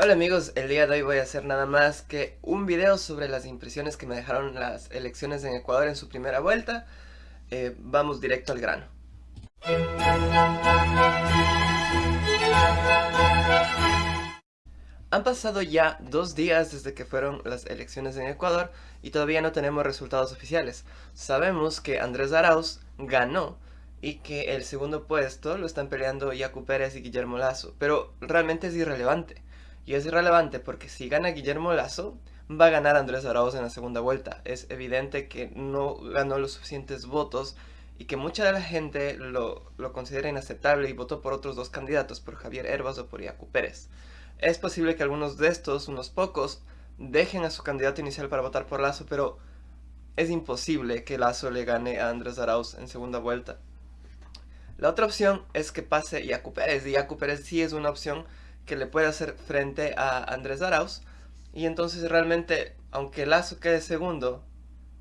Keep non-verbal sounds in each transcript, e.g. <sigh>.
Hola amigos, el día de hoy voy a hacer nada más que un video sobre las impresiones que me dejaron las elecciones en Ecuador en su primera vuelta. Eh, vamos directo al grano. Han pasado ya dos días desde que fueron las elecciones en Ecuador y todavía no tenemos resultados oficiales. Sabemos que Andrés Arauz ganó y que el segundo puesto lo están peleando Yacu Pérez y Guillermo Lazo, pero realmente es irrelevante. Y es irrelevante porque si gana Guillermo Lazo, va a ganar Andrés Arauz en la segunda vuelta. Es evidente que no ganó los suficientes votos y que mucha de la gente lo, considera inaceptable y votó por otros dos candidatos, por Javier Herbas o por Iacu Pérez. Es posible que algunos de estos, unos pocos, dejen a su candidato inicial para votar por Lazo, pero es imposible que Lazo le gane a Andrés Arauz en segunda vuelta. La otra opción es que pase Iacu Pérez, y Iacu Pérez sí es una opción que le puede hacer frente a Andrés Arauz. Y entonces realmente, aunque Lazo quede segundo,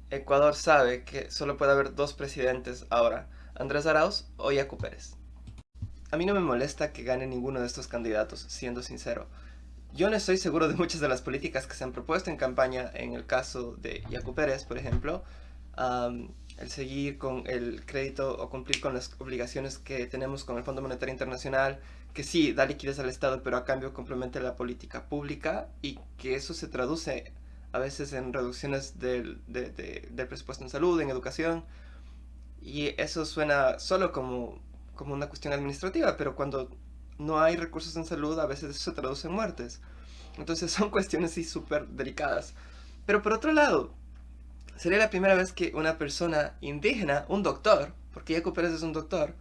Ecuador sabe que solo puede haber dos presidentes ahora, Andrés Arauz o Yacu Pérez. A mí no me molesta que gane ninguno de estos candidatos, siendo sincero. Yo no estoy seguro de muchas de las políticas que se han propuesto en campaña, en el caso de Yacu Pérez, por ejemplo, el seguir con el crédito o cumplir con las obligaciones que tenemos con el Fondo Monetario Internacional, que sí da liquidez al Estado, pero a cambio complementa la política pública y que eso se traduce a veces en reducciones del, del presupuesto en salud, en educación, y eso suena solo como, como una cuestión administrativa, pero cuando no hay recursos en salud, a veces eso se traduce en muertes. Entonces son <laughs> cuestiones sí súper delicadas. Pero por otro lado, sería la primera vez que una persona indígena, un doctor, porque Jaco Pérez es un doctor,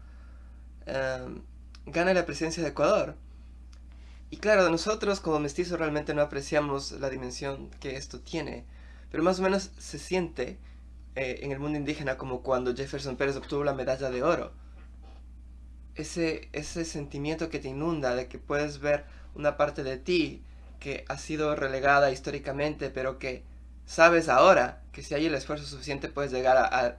em, gana la presidencia de Ecuador. Y claro, nosotros como mestizos realmente no apreciamos la dimensión que esto tiene, pero más o menos se siente eh, en el mundo indígena como cuando Jefferson Pérez obtuvo la medalla de oro. Ese, ese sentimiento que te inunda de que puedes ver una parte de ti que ha sido relegada históricamente, pero que sabes ahora que si hay el esfuerzo suficiente puedes llegar a,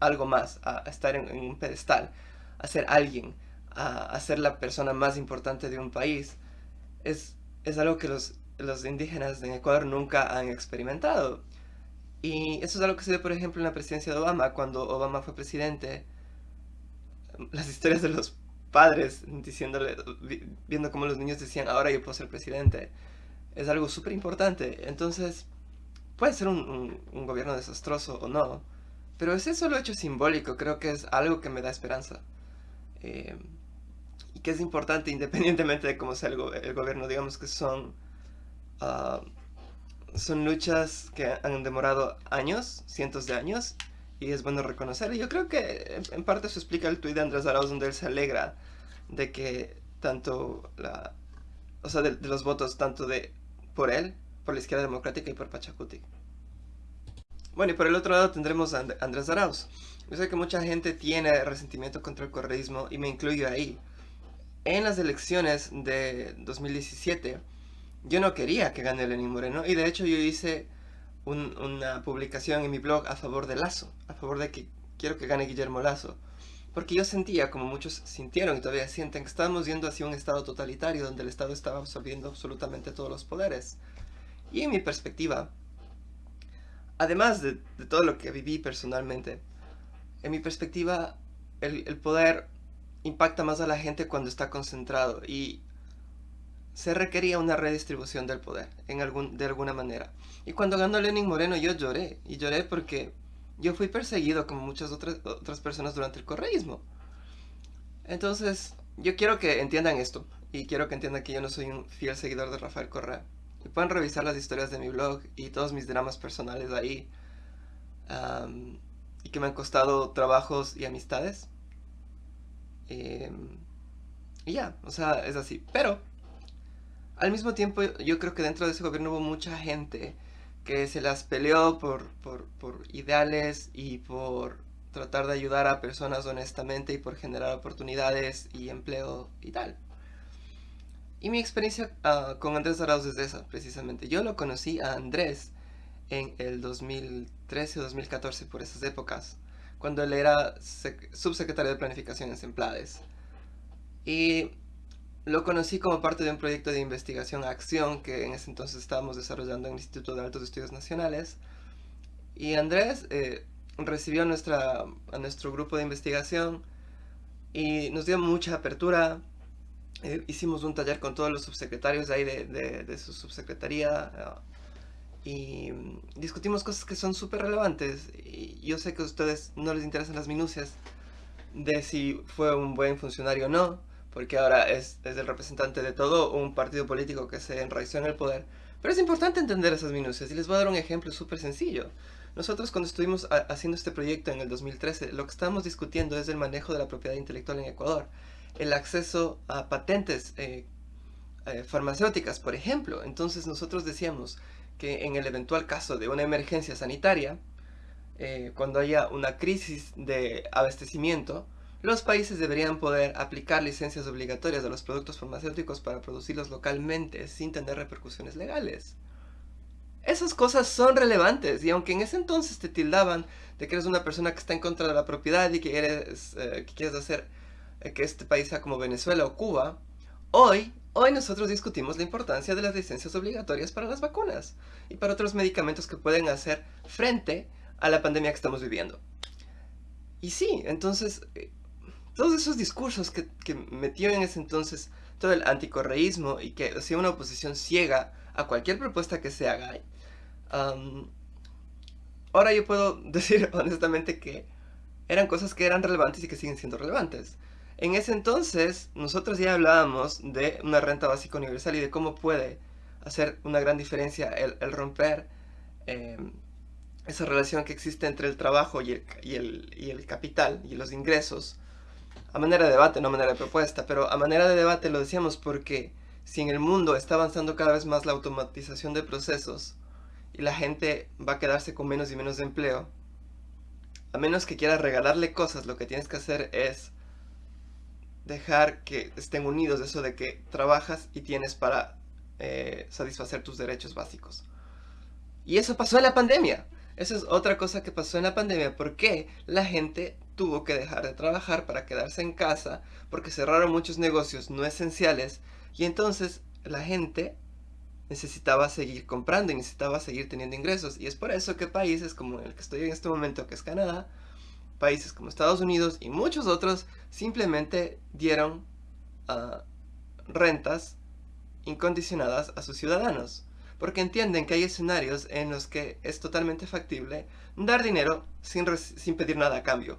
algo más, a, estar en, un pedestal, a ser alguien, a, ser la persona más importante de un país, es, es algo que los, los indígenas en Ecuador nunca han experimentado. Y eso es algo que se ve, por ejemplo, en la presidencia de Obama, cuando Obama fue presidente. Las historias de los padres diciéndole, viendo cómo los niños decían, ahora yo puedo ser presidente, es algo súper importante. Entonces, Puede ser un, gobierno desastroso o no, pero ese solo hecho simbólico creo que es algo que me da esperanza. Eh, y que es importante <laughs> independientemente de cómo sea el, gobierno, digamos que son, ah, son luchas que han demorado años, cientos de años, y es bueno reconocer. Y yo creo que en parte eso explica el tuit de Andrés Arauz donde él se alegra de que tanto la, o sea, de los votos tanto de por él por la izquierda democrática y por Pachacuti. Bueno, y por el otro lado tendremos a Andrés Arauz. Yo sé que mucha gente tiene resentimiento contra el correísmo y me incluyo ahí. En las elecciones de 2017, yo no quería que gane Lenín Moreno y de hecho yo hice una publicación en mi blog a favor de Lazo, a favor de que quiero que gane Guillermo Lazo. Porque yo sentía, como muchos sintieron y todavía sienten, que estábamos yendo hacia un estado totalitario donde el estado estaba absorbiendo absolutamente todos los poderes. Y en mi perspectiva, además de, todo lo que viví personalmente, en mi perspectiva, el, poder impacta más a la gente cuando está concentrado y se requería una redistribución del poder en algún, de alguna manera. Y cuando ganó Lenin Moreno yo lloré, y lloré porque yo fui perseguido como muchas otras, otras personas durante el correísmo. Entonces, yo quiero que entiendan esto, y quiero que entiendan que yo no soy un fiel seguidor de Rafael Correa. Pueden revisar las historias de mi blog y todos mis dramas personales ahí. y que me han costado trabajos y amistades. Em, y ya, o sea, es así. Pero, al mismo tiempo, yo creo que dentro de ese gobierno hubo mucha gente que se las peleó por, por, por ideales y por tratar de ayudar a personas honestamente y por generar oportunidades y empleo y tal. Y mi experiencia ah, con Andrés Arauz es esa, precisamente. Yo lo conocí a Andrés en el 2013 o 2014, por esas épocas, cuando él era subsecretario de Planificación en Semplades. Y lo conocí como parte de un proyecto de investigación acción que en ese entonces estábamos desarrollando en el Instituto de Altos Estudios Nacionales. Y Andrés eh, recibió nuestra, a nuestro grupo de investigación y nos dio mucha apertura. Eh, hicimos un taller con todos los subsecretarios de ahí de, de, su subsecretaría uh, y discutimos cosas que son súper relevantes. Y yo sé que a ustedes no les interesan las minucias de si fue un buen funcionario o no, porque ahora es, es el representante de todo un partido político que se enraizó en el poder. Pero es importante entender esas minucias y les voy a dar un ejemplo súper sencillo. Nosotros cuando estuvimos haciendo este proyecto en el 2013, lo que estábamos discutiendo es el manejo de la propiedad intelectual en Ecuador. El acceso a patentes eh, eh, farmacéuticas, por ejemplo. Entonces nosotros decíamos que en el eventual caso de una emergencia sanitaria, eh, cuando haya una crisis de abastecimiento, los países deberían poder aplicar licencias obligatorias a los productos farmacéuticos para producirlos localmente sin tener repercusiones legales. Esas cosas son relevantes y aunque en ese entonces te tildaban de que eres una persona que está en contra de la propiedad y que, eres, que quieres hacer que este país sea como Venezuela o Cuba, hoy, hoy nosotros discutimos la importancia de las licencias obligatorias para las vacunas y para otros medicamentos que pueden hacer frente a la pandemia que estamos viviendo. Y sí, entonces, eh, todos esos discursos que, que metió en ese entonces todo el anticorreísmo y que hacía una oposición ciega a cualquier propuesta que se haga, ahora yo puedo <laughs> decir honestamente que eran cosas que eran relevantes y que siguen siendo relevantes. En ese entonces, nosotros ya hablábamos de una renta básica universal y de cómo puede hacer una gran diferencia el, romper em, esa relación que existe entre el trabajo y el, y, el, capital y los ingresos. A manera de debate, no a manera de propuesta, pero a manera de debate lo decíamos porque si en el mundo está avanzando cada vez más la automatización de procesos, y la gente va a quedarse con menos y menos de empleo, a menos que quieras regalarle cosas, lo que tienes que hacer es dejar que estén unidos eso de que trabajas y tienes para eh, satisfacer tus derechos básicos. Y eso pasó en la pandemia. Eso es otra cosa que pasó en la pandemia. porque la gente tuvo que dejar de trabajar para quedarse en casa? Porque cerraron muchos negocios no esenciales. Y entonces la gente necesitaba seguir comprando y necesitaba seguir teniendo ingresos. Y es por eso que países como el que estoy en este momento, que es Canadá, países como Estados Unidos y muchos otros simplemente dieron ah, rentas incondicionadas a sus ciudadanos. Porque entienden que hay escenarios en los que es totalmente factible dar dinero sin, sin pedir nada a cambio.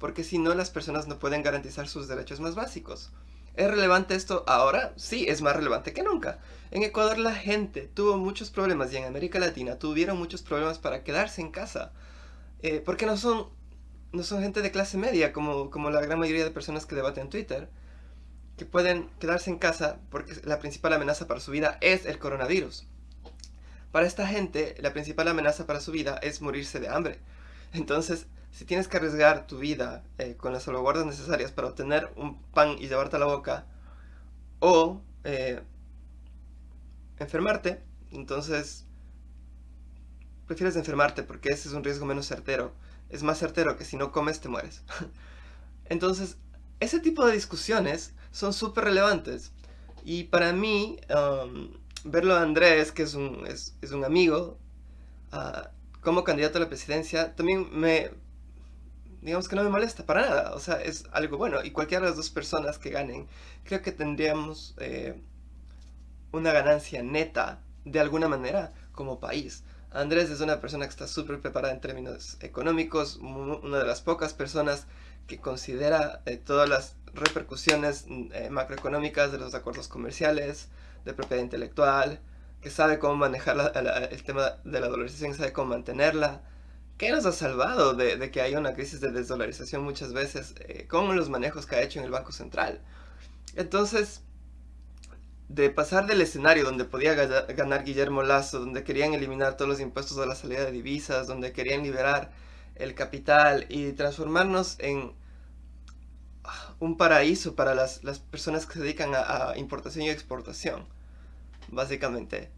Porque si no, las personas no pueden garantizar sus derechos más básicos. ¿Es relevante esto ahora? Sí, es más relevante que nunca. En Ecuador la gente tuvo muchos problemas y en América Latina tuvieron muchos problemas para quedarse en casa. Eh, porque no son, no son gente de clase media como, como la gran mayoría de personas que debaten en Twitter. Que pueden quedarse en casa porque la principal amenaza para su vida es el coronavirus. Para esta gente, la principal amenaza para su vida es morirse de hambre. Entonces, si tienes que arriesgar tu vida eh, con las salvaguardas necesarias para obtener un pan y llevarte a la boca, o eh, enfermarte, entonces prefieres enfermarte porque ese es un riesgo menos certero. Es más certero que si no comes te mueres. <laughs> entonces, ese tipo de discusiones son súper relevantes. Y para mí, um, verlo a Andrés, que es un, es, un amigo, uh, como candidato a la presidencia, también me, digamos que no me molesta para nada, o sea, es algo bueno. Y cualquiera de las dos personas que ganen, creo que tendríamos eh, una ganancia neta, de alguna manera, como país. Andrés es una persona que está súper preparada en términos económicos, una de las pocas personas que considera eh, todas las repercusiones eh, macroeconómicas de los acuerdos comerciales, de propiedad intelectual, que sabe cómo manejar el tema de la dolarización, sabe cómo mantenerla, ¿Qué nos ha salvado de, que haya una crisis de desdolarización muchas veces eh, con los manejos que ha hecho en el Banco Central? Entonces, de pasar del escenario donde podía ganar Guillermo Lazo, donde querían eliminar todos los impuestos a la salida de divisas, donde querían liberar el capital y transformarnos en ah, un paraíso para las, personas que se dedican a importación y exportación, básicamente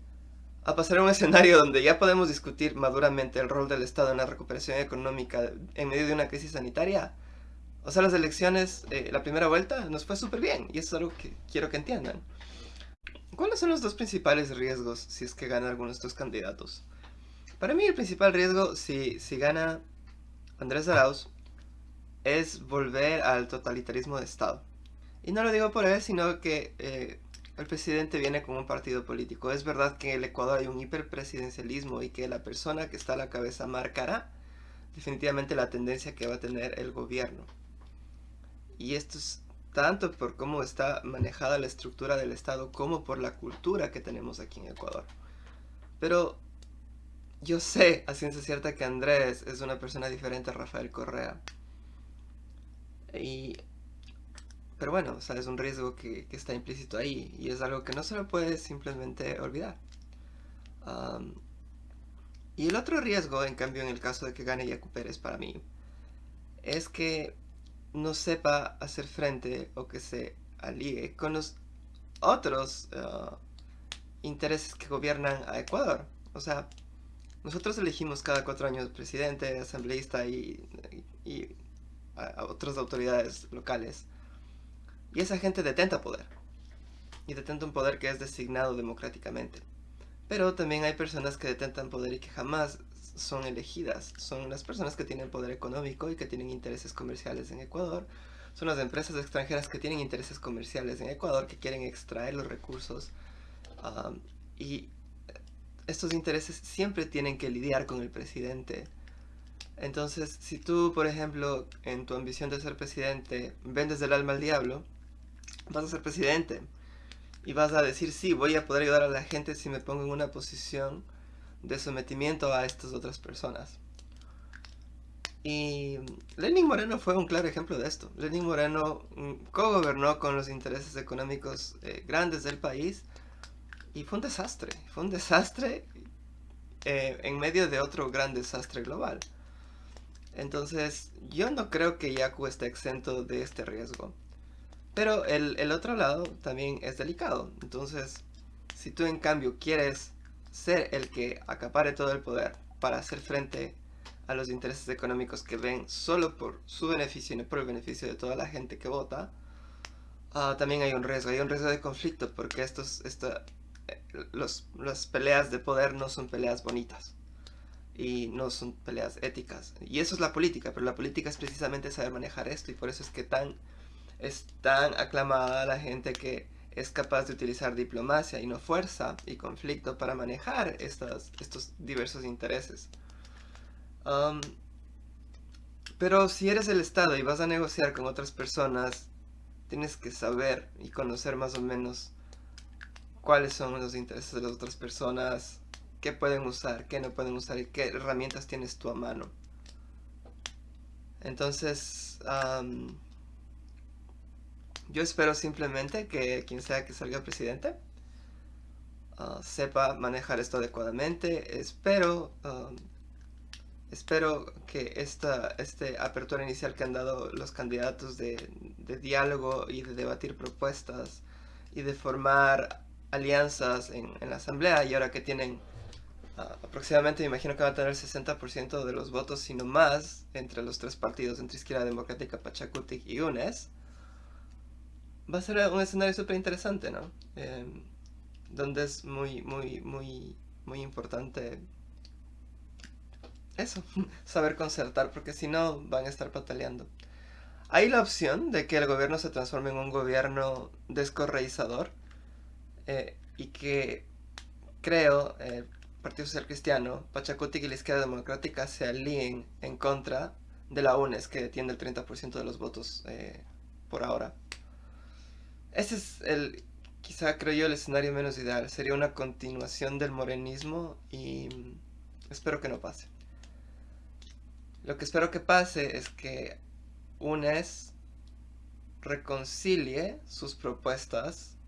a pasar a un escenario donde ya podemos discutir maduramente el rol del Estado en la recuperación económica en medio de una crisis sanitaria, O sea, las elecciones, eh, la primera vuelta nos fue súper bien y eso es algo que quiero que entiendan. ¿Cuáles son los dos principales riesgos si es que gana alguno de estos candidatos? Para mí el principal riesgo si, si gana Andrés Arauz es volver al totalitarismo de Estado. Y no lo digo por él, sino que eh, el presidente viene con un partido político. Es verdad que en el Ecuador hay un hiperpresidencialismo y que la persona que está a la cabeza marcará definitivamente la tendencia que va a tener el gobierno. Y esto es tanto por cómo está manejada la estructura del Estado como por la cultura que tenemos aquí en Ecuador. Pero yo sé a ciencia cierta que Andrés es una persona diferente a Rafael Correa. Y, pero bueno, o sea, es un riesgo que, está implícito ahí y es algo que no se lo puede simplemente olvidar. y el otro riesgo, en cambio, en el caso de que gane Yacu Pérez para mí, es que no sepa hacer frente o que se alíe con los otros uh, intereses que gobiernan a Ecuador. O sea, nosotros elegimos cada cuatro años presidente, asambleísta y, a otras autoridades locales. Y esa gente detenta poder. Y detenta un poder que es designado democráticamente. Pero también hay personas que detentan poder y que jamás son elegidas. Son las personas que tienen poder económico y que tienen intereses comerciales en Ecuador. Son las empresas extranjeras que tienen intereses comerciales en Ecuador, que quieren extraer los recursos. y estos intereses siempre tienen que lidiar con el presidente. Entonces, si tú, por ejemplo, en tu ambición de ser presidente, vendes el alma al diablo, vas a ser presidente. Y vas a decir, sí, voy a poder ayudar a la gente si me pongo en una posición de sometimiento a estas otras personas. Y Lenin Moreno fue un claro ejemplo de esto. Lenin Moreno mm, co-gobernó con los intereses económicos eh, grandes del país y fue un desastre. Fue un desastre eh, en medio de otro gran desastre global. Entonces, yo no creo que Yaku esté exento de este riesgo. Pero el, el otro lado también es delicado. Entonces, si tú en cambio quieres ser el que acapare todo el poder para hacer frente a los intereses económicos que ven solo por su beneficio y no por el beneficio de toda la gente que vota, ah, también hay un riesgo, hay un riesgo de conflicto porque estos, eh, los, las peleas de poder no son peleas bonitas y no son peleas éticas. Y eso es la política, pero la política es precisamente saber manejar esto y por eso es que tan, es tan aclamada la gente que es capaz de utilizar diplomacia y no fuerza y conflicto para manejar estos diversos intereses. Pero si eres el Estado y vas a negociar con otras personas, tienes que saber y conocer más o menos cuáles son los intereses de las otras personas, qué pueden usar, qué no pueden usar y qué herramientas tienes tú a mano. Entonces, yo espero simplemente que quien sea que salga presidente uh, sepa manejar esto adecuadamente. Espero, um, espero que esta este apertura inicial que han dado los candidatos de, diálogo y de debatir propuestas y de formar alianzas en, la asamblea y ahora que tienen uh, aproximadamente, me imagino que van a tener el 60% de los votos, sino más, entre los tres partidos, entre Izquierda Democrática, Pachacutic y UNES, va a ser un escenario súper interesante, ¿no? Em, donde es muy, muy, muy, muy importante eso, <laughs> saber concertar, porque si no van a estar pataleando. Hay la opción de que el gobierno se transforme en un gobierno descorreizador eh, y que creo el Partido Social Cristiano, Pachacuti y la Izquierda Democrática se alíen en contra de la UNES que tiene el 30% de los votos eh, por ahora. Ese es el, quizá creo yo, el escenario menos ideal. Sería una continuación del morenismo y espero que no pase. Lo que espero que pase es que UNES reconcilie sus propuestas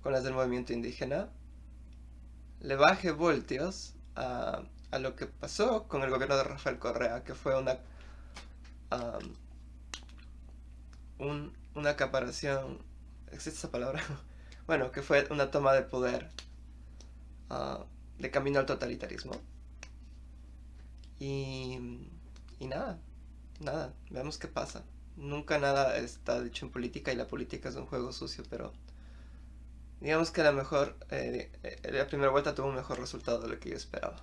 con las del movimiento indígena, le baje voltios a, lo que pasó con el gobierno de Rafael Correa, que fue una, una acaparación ¿Existe esa palabra? <laughs> bueno, que fue una toma de poder ah, de camino al totalitarismo. Y, y nada, nada, veamos qué pasa. nunca nada está dicho en política y la política es un juego sucio, pero digamos que la mejor, eh, eh, la primera vuelta tuvo un mejor resultado de lo que yo esperaba.